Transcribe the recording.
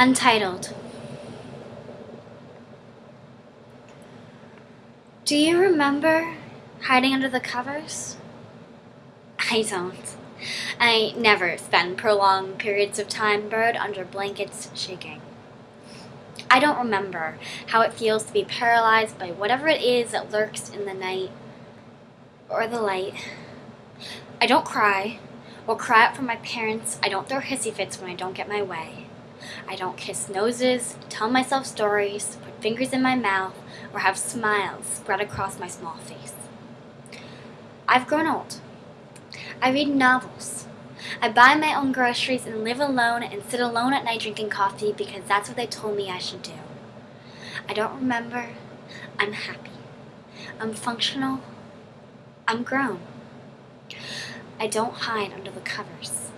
Untitled. Do you remember hiding under the covers? I don't. I never spend prolonged periods of time buried under blankets shaking. I don't remember how it feels to be paralyzed by whatever it is that lurks in the night or the light. I don't cry or cry out for my parents. I don't throw hissy fits when I don't get my way. I don't kiss noses, tell myself stories, put fingers in my mouth, or have smiles spread across my small face. I've grown old. I read novels. I buy my own groceries and live alone and sit alone at night drinking coffee because that's what they told me I should do. I don't remember. I'm happy. I'm functional. I'm grown. I don't hide under the covers.